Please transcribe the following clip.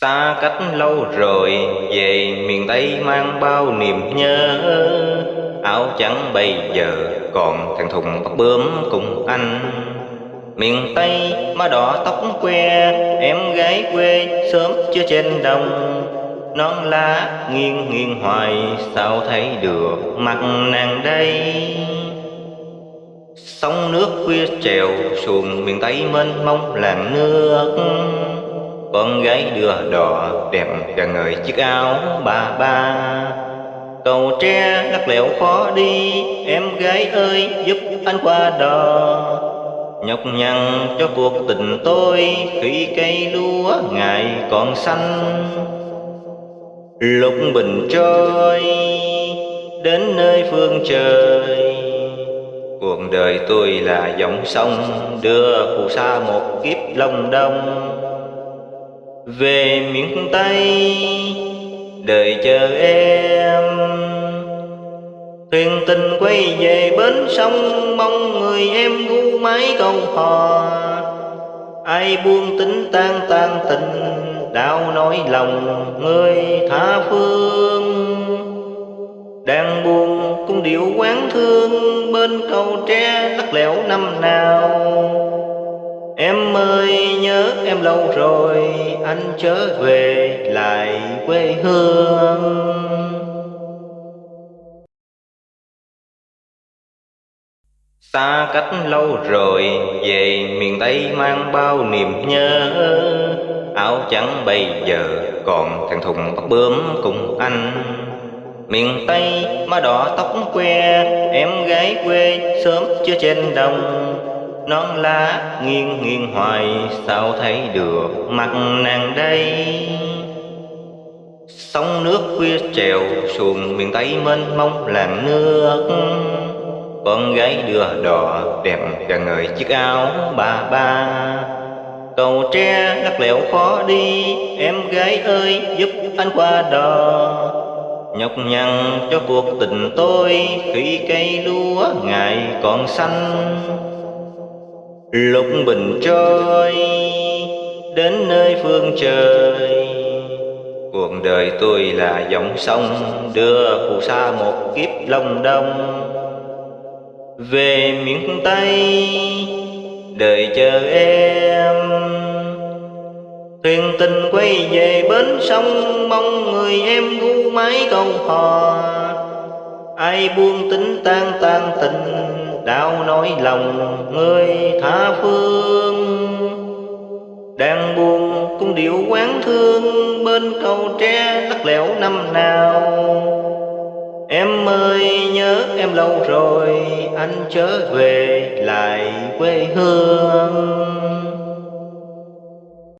Xa cách lâu rồi, về miền Tây mang bao niềm nhớ. Áo trắng bây giờ còn thằng thùng tóc bướm cùng anh. Miền Tây má đỏ tóc que, Em gái quê sớm chưa trên đồng. Nón lá nghiêng nghiêng hoài, Sao thấy được mặt nàng đây? Sông nước khuya trèo, xuồng miền Tây mênh mông làng nước con gái đưa đò đẹp cả người chiếc áo bà ba. Cầu tre lắc lẻo khó đi, em gái ơi, giúp anh qua đò. Nhọc nhằn cho cuộc tình tôi, khi cây lúa ngày còn xanh. Lục bình trôi, đến nơi phương trời. Cuộc đời tôi là dòng sông, đưa phù sa một kiếp long đông về miền Tây, đợi chờ em. Thuyền tình quay về bến sông, mong người em ngu mái câu hò. Ai buông tính tan tan tình, đau nỗi lòng người tha phương. Đang buồn cũng điệu quán thương, bên cầu tre lắc lẻo năm nào. Em ơi, nhớ em lâu rồi, Anh trở về lại quê hương. Xa cách lâu rồi, Về miền Tây mang bao niềm nhớ. Áo trắng bây giờ Còn thằng thùng tóc bướm cùng anh. Miền Tây má đỏ tóc que, Em gái quê sớm chưa trên đồng non lá, nghiêng nghiêng hoài, sao thấy được mặt nàng đây? Sóng nước khuya trèo, xuồng miền tây mênh mông làng nước. Con gái đưa đò đẹp cả người chiếc áo ba ba. Cầu tre lắc lẻo khó đi, em gái ơi, giúp anh qua đò. Nhọc nhằn cho cuộc tình tôi, khi cây lúa ngày còn xanh. Lục bình trôi đến nơi phương trời. Cuộc đời tôi là dòng sông, đưa phù sa một kiếp long đông. Về miền Tây đợi chờ em. Thuyền tình quay về bến sông, Mong người em ngu mái câu hò. Ai buông tính tan tan tình đau nỗi lòng người tha phương. Đang buồn cung điệu quán thương bên cầu tre lắc lẻo năm nào. Em ơi, nhớ em lâu rồi, anh trở về lại quê hương.